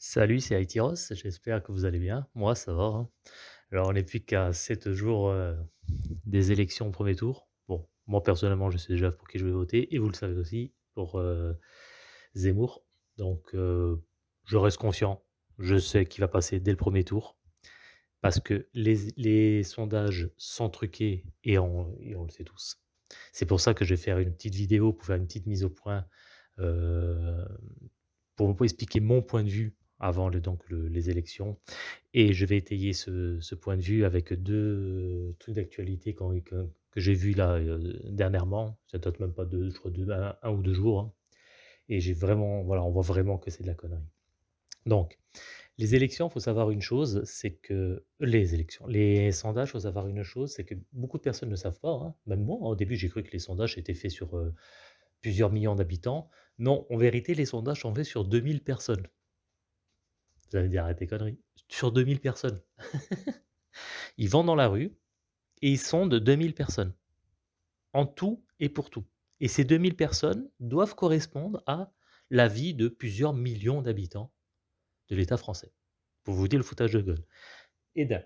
Salut, c'est Aïtiros, j'espère que vous allez bien. Moi, ça va. hein. Alors, on n'est plus qu'à 7 jours euh, des élections au premier tour. Bon, moi, personnellement, je sais déjà pour qui je vais voter, et vous le savez aussi, pour euh, Zemmour. Donc, euh, je reste confiant. Je sais qu'il va passer dès le premier tour, parce que les, sondages sont truqués, et on, le sait tous. C'est pour ça que je vais faire une petite vidéo pour faire une petite mise au point pour vous expliquer mon point de vue avant donc le les élections et je vais étayer ce point de vue avec 2 trucs d'actualité que j'ai vus là, heu, dernièrement. Ça date même pas de je crois de 1 1 ou 2 jours, hein et j'ai vraiment voilà, on voit vraiment que c'est de la connerie. Donc les élections, faut savoir une chose, c'est que les élections, les sondages, faut savoir une chose, c'est que beaucoup de personnes ne savent pas, hein, même moi, au début, j'ai cru que les sondages étaient faits sur, plusieurs millions d'habitants. Non, en vérité, les sondages sont faits sur 2000 personnes. Vous allez dire: «Arrête tes conneries». Sur 2000 personnes. Ils vont dans la rue et ils sondent 2000 personnes, en tout et pour tout. Et ces 2000 personnes doivent correspondre à l'avis de plusieurs millions d'habitants de l'État français. Pour vous dire le foutage de gueule. Et d'un.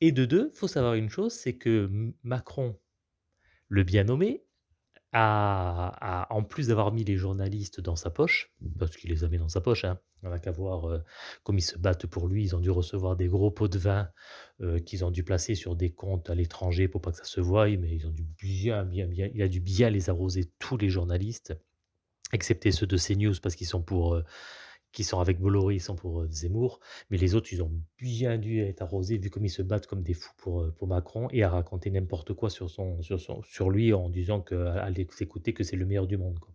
Et de 2, faut savoir une chose, c'est que Macron, le bien nommé, en plus d'avoir mis les journalistes dans sa poche, parce qu'il les a mis dans sa poche, hein, on n'a qu'à voir, heu, comme ils se battent pour lui. Ils ont dû recevoir des gros pots de vin, heu, qu'ils ont dû placer sur des comptes à l'étranger pour pas que ça se voie, mais ils ont dû bien, bien, bien il a dû bien les arroser tous les journalistes, excepté ceux de CNews parce qu'ils sont pour, heu qui sont avec Bolloré, ils sont pour, heu, Zemmour, mais les autres, ils ont bien dû être arrosés vu comme ils se battent comme des fous pour, heu, pour Macron et à raconter n'importe quoi sur son sur lui en disant que à l'écouter que c'est le meilleur du monde, quoi.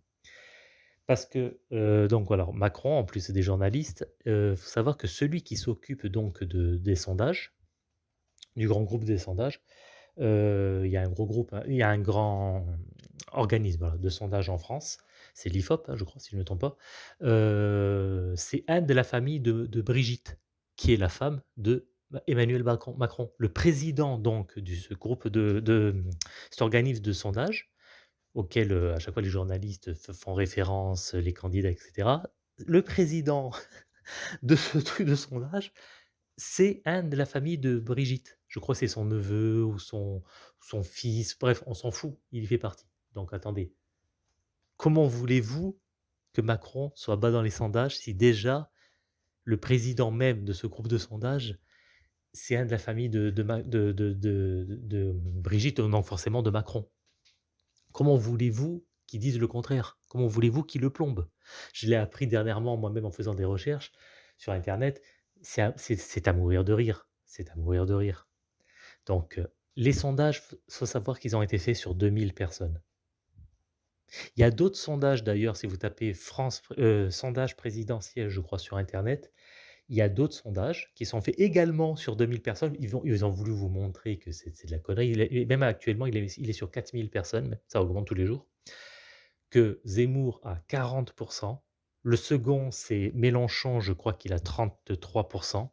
Parce que, heu, donc voilà, Macron, en plus des journalistes, heu, faut savoir que celui qui s'occupe donc de des sondages, du grand groupe des sondages, il y a un gros groupe, hein, il y a un grand organisme, de sondage en France, c'est l'IFOP, hein, je crois, si je ne me trompe pas. Heu, c'est un de la famille de Brigitte, qui est la femme de bah, Emmanuel Macron. Le président donc de ce groupe de cet organisme de sondage auquel, heu, à chaque fois les journalistes font référence, les candidats et cetera. Le président de ce truc de sondage, c'est un de la famille de Brigitte. Je crois que c'est son neveu ou son son fils, bref, on s'en fout, il y fait partie. Donc attendez, comment voulez-vous que Macron soit bas dans les sondages si déjà le président même de ce groupe de sondage, c'est un de la famille de Brigitte, donc forcément de Macron? Comment voulez-vous qu'ils disent le contraire? Comment voulez-vous qu'ils le plombent? Je l'ai appris dernièrement moi-même en faisant des recherches sur internet, c'est à à mourir de rire, c'est à mourir de rire. Donc, heu, les sondages, faut savoir qu'ils ont été faits sur 2000 personnes. Il y a d'autres sondages d'ailleurs, si vous tapez heu, sondage présidentiel, je crois sur internet, il y a d'autres sondages qui sont faits également sur 2000 personnes. Ils ont voulu vous montrer que c'est de la connerie. Même actuellement, il est il est sur 4000 personnes, ça augmente tous les jours, que Zemmour a 40% Le second, c'est Mélenchon, je crois qu'il a 33%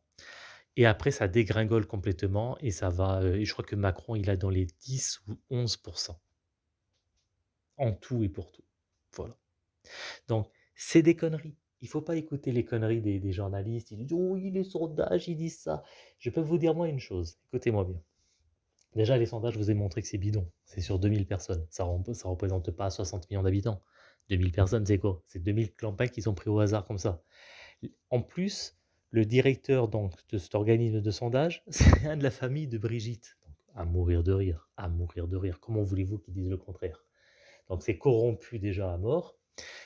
et après ça dégringole complètement et ça va, heu et je crois que Macron, il a dans les 10 ou 11 en tout et pour tout. Voilà. Donc c'est des conneries. Il faut pas écouter les conneries des journalistes. Ils disent: «Oui, les sondages, ils disent ça». Je peux vous dire moi une chose, écoutez-moi bien. Déjà les sondages, je vous ai montré que c'est bidon. C'est sur 2000 personnes. Ça ça représente pas 60 millions d'habitants. 2000 personnes, c'est quoi? C'est 2000 campagnes qui sont pris au hasard comme ça. en plus, le directeur donc de cet organisme de sondage, c'est un de la famille de Brigitte. À mourir de rire, à mourir de rire. Comment voulez-vous qu'ils disent le contraire? Donc c'est corrompu déjà à mort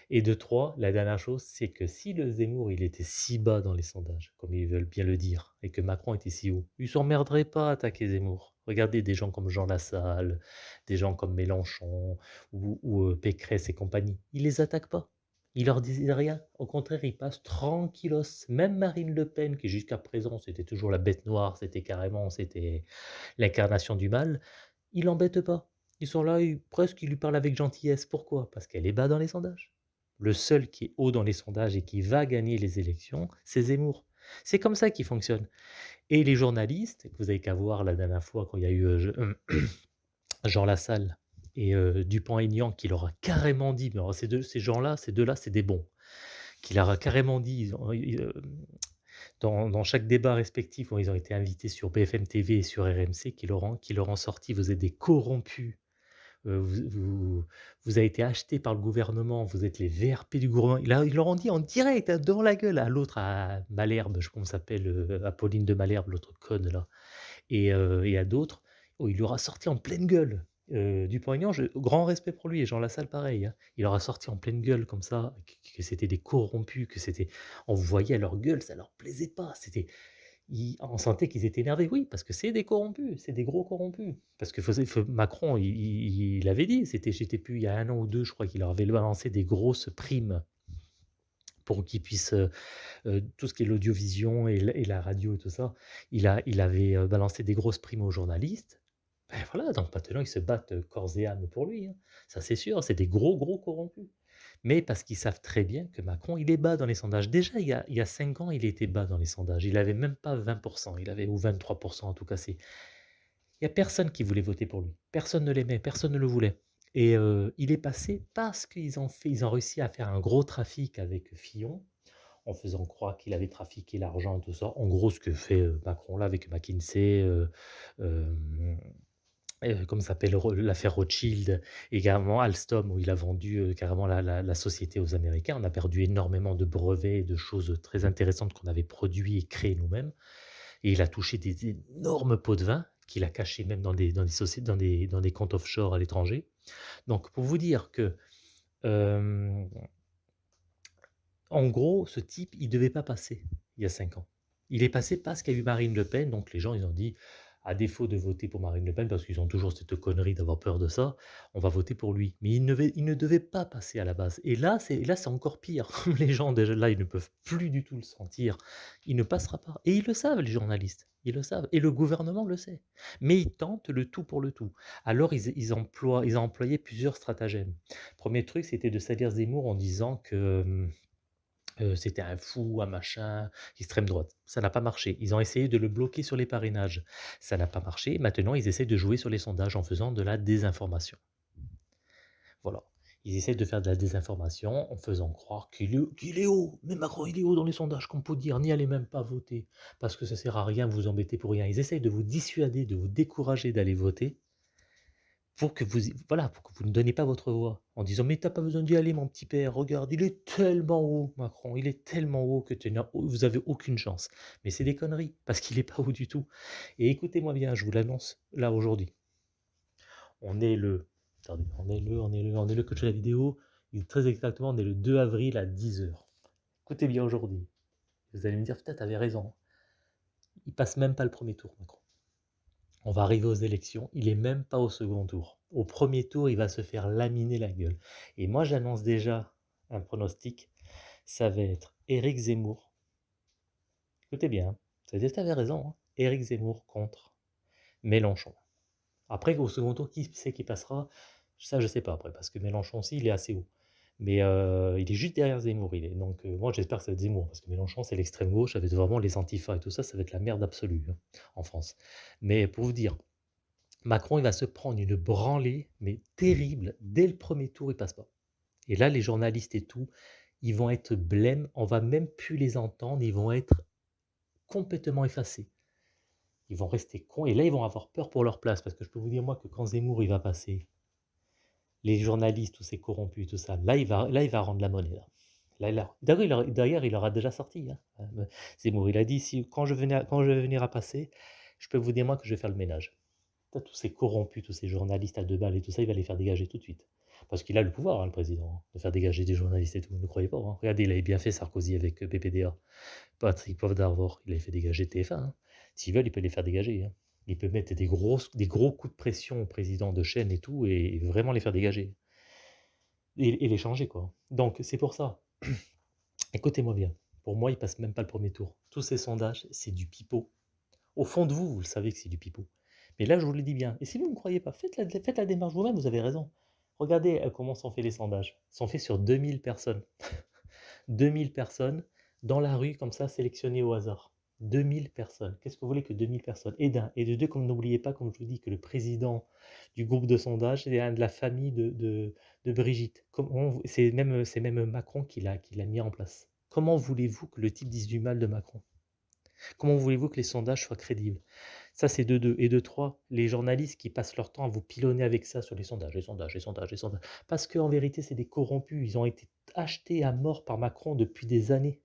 et de 3, la dernière chose, c'est que si le Zemmour, il était si bas dans les sondages, comme ils veulent bien le dire, et que Macron était si haut, ils s'emmerderaient pas à attaquer Zemmour. Regardez des gens comme Jean Lassalle, des gens comme Mélenchon ou ou, heu, Pécresse et compagnie. Ils les attaquent pas. Ils leur disent rien. Au contraire, ils passent tranquillos. Même Marine Le Pen, qui jusqu'à présent, c'était toujours la bête noire, c'était carrément c'était l'incarnation du mal, ils l'embêtent pas. Ils sont là, presque ils lui parlent avec gentillesse. Pourquoi? Parce qu'elle est bas dans les sondages. Le seul qui est haut dans les sondages et qui va gagner les élections, c'est Zemmour. C'est comme ça qu'il fonctionne et les journalistes, vous avez qu'à voir la dernière fois quand il y a eu, heu, je Jean Lassalle et heu, Dupont-Aignan qui leur a carrément dit mais alors ces 2 ces gens-là, ces 2-là, c'est des bons. Qui leur a carrément dit, dans chaque débat respectif où ils ont été invités sur BFM TV et sur RMC qui leur qui leur ont sorti: «Vous êtes des corrompus, vous vous vous avez été achetés par le gouvernement, vous êtes les VRP du gouvernement». Leur ils leur ont dit en direct, hein, devant la gueule à l'autre, à Malherbe, je comment elle s'appelle, heu, Apolline de Malherbe, l'autre conne là et heu et à d'autres. Oh, il leur a sorti en pleine gueule. Heu, Dupont-Aignan, grand respect pour lui et Jean Lassalle pareil, hein. Il leur a sorti en pleine gueule comme ça que que c'était des corrompus, que c'était on voyait à leur gueule, ça leur plaisait pas. C'était ils on sentait qu'ils étaient énervés. Oui, parce que c'est des corrompus, c'est des gros corrompus. Parce que Macron, il il il avait dit, c'était je sais plus, il y a 1 an ou 2, je crois qu'il leur avait balancé des grosses primes pour qu'ils puissent, heu heu, tout ce qui est l'audiovision et la radio et tout ça. Il a il avait, heu, balancé des grosses primes aux journalistes. Ben voilà, donc maintenant ils se battent, corps et âme pour lui, hein. Ça c'est sûr, c'est des gros, gros corrompus. Mais parce qu'ils savent très bien que Macron, il est bas dans les sondages. Déjà, il y a il y a 5 ans, il était bas dans les sondages. Il avait même pas 20% il avait ou 23% en tout cas, il y a personne qui voulait voter pour lui. Personne ne l'aimait, personne ne le voulait et heu, il est passé parce qu'ils ont réussi à faire un gros trafic avec Fillon, en faisant croire qu'il avait trafiqué l'argent, tout ça. En gros, ce que fait, heu, Macron là avec McKinsey, heu, hem Heu, comment ça s'appelle? L'affaire Rothschild, également Alstom où il a vendu, heu, carrément la la société aux Américains. On a perdu énormément de brevets et de choses, très intéressantes qu'on avait produit et créées nous-mêmes et il a touché des énormes pots de vin qu'il a cachés même dans des sociétés dans des comptes offshore à l'étranger. Donc pour vous dire que, hem, en gros, ce type, il devait pas passer il y a 5 ans. Il est passé parce qu'il y a eu Marine Le Pen, donc les gens, ils ont dit: à défaut de voter pour Marine Le Pen, parce qu'ils ont toujours cette connerie d'avoir peur de ça, on va voter pour lui. Mais il ne, il ne devait pas passer à la base. Et là, c'est encore pire. les gens, déjà là, ils ne peuvent plus du tout le sentir. Il ne passera pas. Et ils le savent, les journalistes. Ils le savent. Et le gouvernement le sait. Mais ils tentent le tout pour le tout. Alors, ils, ils, emploient, ils ont employé plusieurs stratagèmes. Premier truc, c'était de salir Zemmour en disant que hum, c'était un fou, un machin, extrême droite. Ça n'a pas marché. Ils ont essayé de le bloquer sur les parrainages. Ça n'a pas marché. Maintenant, ils essaient de jouer sur les sondages en faisant de la désinformation. Voilà. Ils essaient de faire de la désinformation en faisant croire qu'il est, est, haut. Mais Macron, il est haut dans les sondages, qu'on peut dire. N'y allez même pas voter. Parce que ça sert à rien, vous embêtez pour rien. Ils essayent de vous dissuader, de vous décourager d'aller voter pour que vous voilà, pour que vous ne donniez pas votre voix en disant: «Mais t'as pas besoin d'y aller mon petit père, regarde, il est tellement haut Macron, il est tellement haut que vous avez aucune chance». Mais c'est des conneries, parce qu'il est pas haut du tout et écoutez-moi bien, je vous l'annonce là aujourd'hui. On est le attendez, on est le on est le on est le coach de la vidéo, très exactement, on est le 2 avril à 10:00. Écoutez bien aujourd'hui. Vous allez me dire: «Putain, tu avais raison». Il passe même pas le premier tour Macron. On va arriver aux élections, il est même pas au second tour. Au premier tour, il va se faire laminer la gueule. Et moi, j'annonce déjà un pronostic, ça va être Éric Zemmour. Écoutez bien, ça veut dire que raison, hein. Éric Zemmour contre Mélenchon. Après, au second tour, qui c'est qui passera? Ça, je sais pas après, parce que Mélenchon aussi, il est assez haut. Mais euh, il est juste derrière Zemmour. Il est. Donc euh, moi j'espère que ça va être Zemmour, parce que Mélenchon c'est l'extrême gauche, ça va être vraiment les antifas et tout ça, ça va être la merde absolue hein, en France. Mais pour vous dire, Macron il va se prendre une branlée, mais terrible, dès le premier tour il passe pas. Et là les journalistes et tout, ils vont être blêmes, on va même plus les entendre, ils vont être complètement effacés. Ils vont rester cons, et là ils vont avoir peur pour leur place, parce que je peux vous dire moi que quand Zemmour il va passer, les journalistes, tous ces corrompus, tout ça, là, il va, là, il va rendre la monnaie. Là. D'ailleurs, il, aura déjà sorti. Hein. Euh, Zemmour, il a dit, si, quand, je vais venir à passer, je peux vous dire, moi, que je vais faire le ménage. tous ces corrompus, tous ces journalistes à deux balles et tout ça, il va les faire dégager tout de suite. Parce qu'il a le pouvoir, hein, le président, hein, de faire dégager des journalistes et tout. Ne croyez pas. Regardez, il avait bien fait Sarkozy avec euh, PPDA. Patrick Poivre d'Arvor, il avait fait dégager TF1. S'ils veulent, il peut les faire dégager il peut mettre des, gros coups de pression au président de chaîne et tout, et vraiment les faire dégager. Et, les changer, quoi. Donc, c'est pour ça. Écoutez-moi bien. Pour moi, il passe même pas le premier tour. Tous ces sondages, c'est du pipeau. Au fond de vous, vous le savez que c'est du pipeau. Mais là, je vous le dis bien. Et si vous ne me croyez pas, faites la, faites la démarche vous-même, vous avez raison. Regardez euh, comment sont faits les sondages. Ils sont faits sur 2000 personnes. 2000 personnes dans la rue, comme ça, sélectionnées au hasard. 2000 personnes. Qu'est-ce que vous voulez que 2000 personnes? Et d'un. Et de deux, comme n'oubliez pas, comme je vous dis, que le président du groupe de sondage est un de la famille de, de, Brigitte. C'est même, même Macron qui l'a mis en place. Comment voulez-vous que le type dise du mal de Macron? Comment voulez-vous que les sondages soient crédibles? Ça, c'est de 2 et de 3, les journalistes qui passent leur temps à vous pilonner avec ça sur les sondages, les sondages, les sondages, les sondages. Parce qu'en vérité, c'est des corrompus. Ils ont été achetés à mort par Macron depuis des années.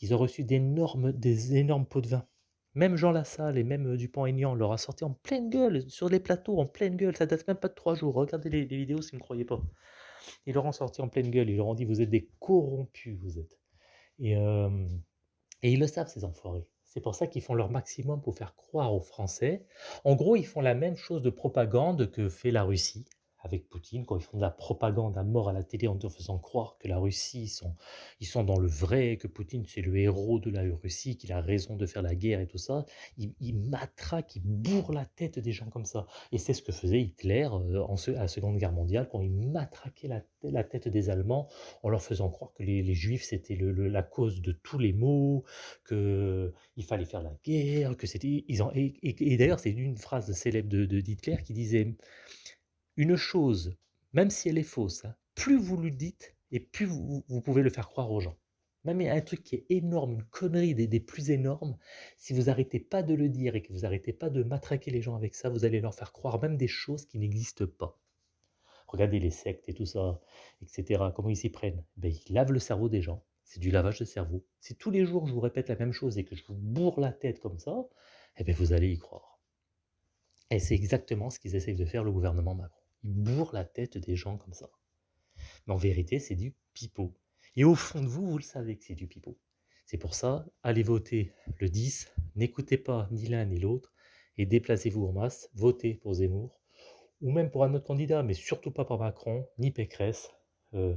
Ils ont reçu d'énormes des énormes pots de vin. Même Jean Lassalle et même, heu, Dupont-Aignan leur a sorti en pleine gueule, sur les plateaux, en pleine gueule, ça date même pas de 3 jours. Regardez les vidéos si vous me croyez pas. Ils leur ont sorti en pleine gueule, ils leur ont dit: «Vous êtes des corrompus, vous êtes» et hem et ils le savent ces enfoirés. C'est pour ça qu'ils font leur maximum pour faire croire aux Français. En gros, ils font la même chose de propagande que fait la Russie avec Poutine, quand ils font de la propagande à mort à la télé en te faisant croire que la Russie, ils sont, ils sont dans le vrai, que Poutine c'est le héros de la Russie, qu'il a raison de faire la guerre et tout ça. Ils, ils matraquent, ils bourrent la tête des gens comme ça. Et c'est ce que faisait Hitler euh, en ce- à la Seconde Guerre mondiale, quand il matraquait la, la tête des Allemands en leur faisant croire que les, les Juifs c'était le- la cause de tous les maux, que il fallait faire la guerre, que c'était et, et- et d'ailleurs c'est une phrase célèbre de, de qui disait une chose, même si elle est fausse, hein, plus vous le dites et plus vous, pouvez le faire croire aux gens. Même un truc qui est énorme, une connerie des, plus énormes, si vous arrêtez pas de le dire et que vous arrêtez pas de matraquer les gens avec ça, vous allez leur faire croire même des choses qui n'existent pas. Regardez les sectes et tout ça, etc. Comment ils s'y prennent ben, Ils lavent le cerveau des gens. C'est du lavage de cerveau. Si tous les jours je vous répète la même chose et que je vous bourre la tête comme ça, eh ben, vous allez y croire. Et c'est exactement ce qu'ils essayent de faire le gouvernement Macron. Ils bourrent la tête des gens comme ça. Mais en vérité, c'est du pipeau. Et au fond de vous, vous le savez que c'est du pipeau. C'est pour ça, allez voter le 10, n'écoutez pas ni l'un ni l'autre, et déplacez-vous en masse, votez pour Zemmour, ou même pour un autre candidat, mais surtout pas pour Macron, ni Pécresse, euh,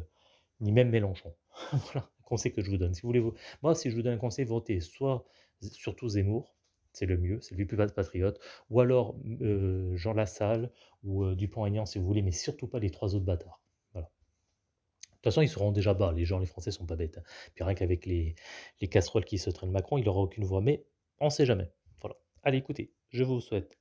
ni même Mélenchon. voilà, un conseil que je vous donne. Si vous voulez, vous... Moi, si je vous donne un conseil, votez soit surtout Zemmour, c'est le mieux, c'est lui plus patriote, ou alors euh, Jean Lassalle ou euh, Dupont-Aignan si vous voulez, mais surtout pas les trois autres bâtards. Voilà. De toute façon, ils seront déjà bas, les gens, les Français sont pas bêtes. hein. Puis rien qu'avec les, les casseroles qui se traînent Macron, il n'aura aucune voix, mais on sait jamais. Voilà. Allez, écoutez, je vous souhaite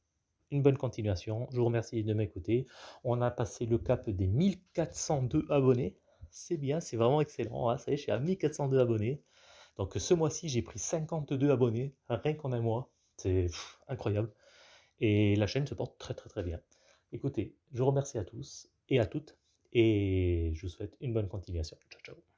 une bonne continuation. Je vous remercie de m'écouter. On a passé le cap des 1402 abonnés. C'est bien, c'est vraiment excellent. hein. Ça y est, je suis à 1402 abonnés. Donc ce mois-ci, j'ai pris 52 abonnés, rien qu'en un mois. C'est incroyable. Et la chaîne se porte très très très bien. Écoutez, je vous remercie à tous et à toutes. Et je vous souhaite une bonne continuation. Ciao, ciao.